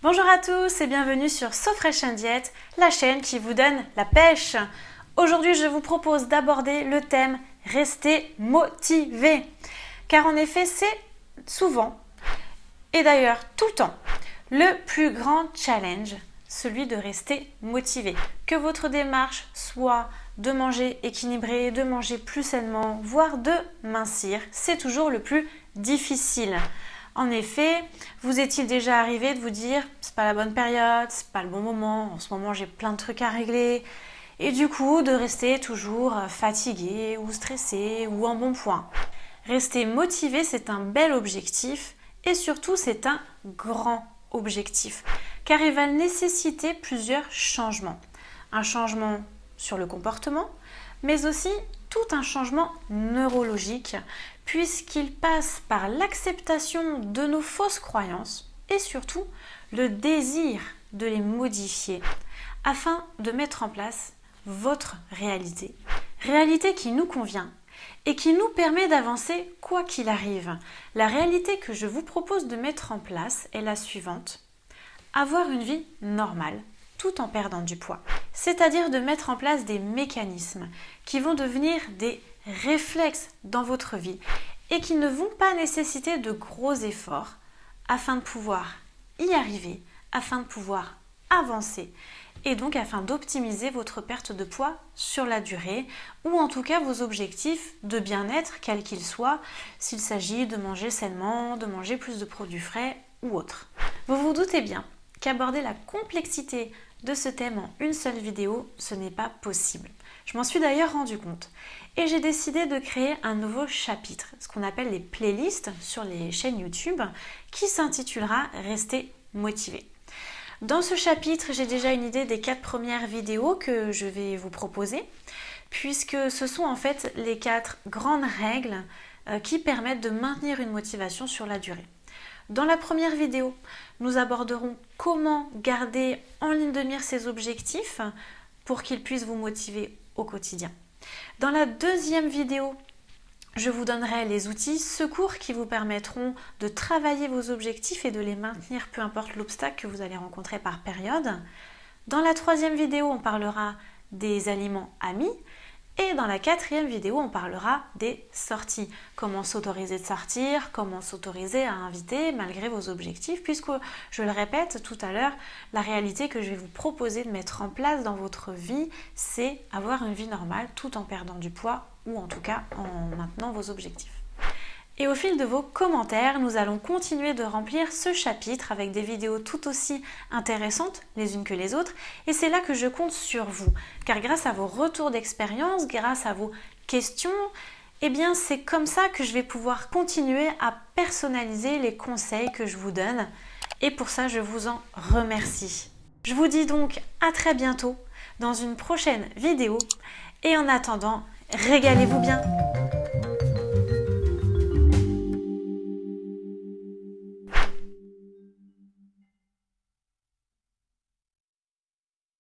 Bonjour à tous et bienvenue sur So Fresh la chaîne qui vous donne la pêche. Aujourd'hui, je vous propose d'aborder le thème Rester motivé. Car en effet, c'est souvent, et d'ailleurs tout le temps, le plus grand challenge, celui de rester motivé. Que votre démarche soit de manger équilibré, de manger plus sainement, voire de mincir, c'est toujours le plus difficile. En effet, vous est-il déjà arrivé de vous dire c'est pas la bonne période, c'est pas le bon moment, en ce moment j'ai plein de trucs à régler, et du coup de rester toujours fatigué ou stressé ou en bon point? Rester motivé, c'est un bel objectif et surtout c'est un grand objectif car il va nécessiter plusieurs changements. Un changement sur le comportement, mais aussi tout un changement neurologique puisqu'il passe par l'acceptation de nos fausses croyances et surtout le désir de les modifier afin de mettre en place votre réalité. Réalité qui nous convient et qui nous permet d'avancer quoi qu'il arrive. La réalité que je vous propose de mettre en place est la suivante. Avoir une vie normale tout en perdant du poids. C'est-à-dire de mettre en place des mécanismes qui vont devenir des réflexes dans votre vie et qui ne vont pas nécessiter de gros efforts afin de pouvoir y arriver, afin de pouvoir avancer et donc afin d'optimiser votre perte de poids sur la durée ou en tout cas vos objectifs de bien-être quels qu'ils soient s'il s'agit de manger sainement, de manger plus de produits frais ou autre. Vous vous doutez bien qu'aborder la complexité de ce thème en une seule vidéo, ce n'est pas possible. Je m'en suis d'ailleurs rendu compte et j'ai décidé de créer un nouveau chapitre, ce qu'on appelle les playlists sur les chaînes YouTube, qui s'intitulera Rester motivé. Dans ce chapitre, j'ai déjà une idée des quatre premières vidéos que je vais vous proposer, puisque ce sont en fait les quatre grandes règles euh, qui permettent de maintenir une motivation sur la durée. Dans la première vidéo, nous aborderons comment garder en ligne de mire ces objectifs pour qu'ils puissent vous motiver au quotidien. Dans la deuxième vidéo, je vous donnerai les outils secours qui vous permettront de travailler vos objectifs et de les maintenir peu importe l'obstacle que vous allez rencontrer par période. Dans la troisième vidéo, on parlera des aliments amis et dans la quatrième vidéo, on parlera des sorties. Comment s'autoriser de sortir, comment s'autoriser à inviter malgré vos objectifs, puisque, je le répète tout à l'heure, la réalité que je vais vous proposer de mettre en place dans votre vie, c'est avoir une vie normale tout en perdant du poids ou en tout cas en maintenant vos objectifs. Et au fil de vos commentaires, nous allons continuer de remplir ce chapitre avec des vidéos tout aussi intéressantes les unes que les autres. Et c'est là que je compte sur vous. Car grâce à vos retours d'expérience, grâce à vos questions, eh bien c'est comme ça que je vais pouvoir continuer à personnaliser les conseils que je vous donne. Et pour ça, je vous en remercie. Je vous dis donc à très bientôt dans une prochaine vidéo. Et en attendant, régalez-vous bien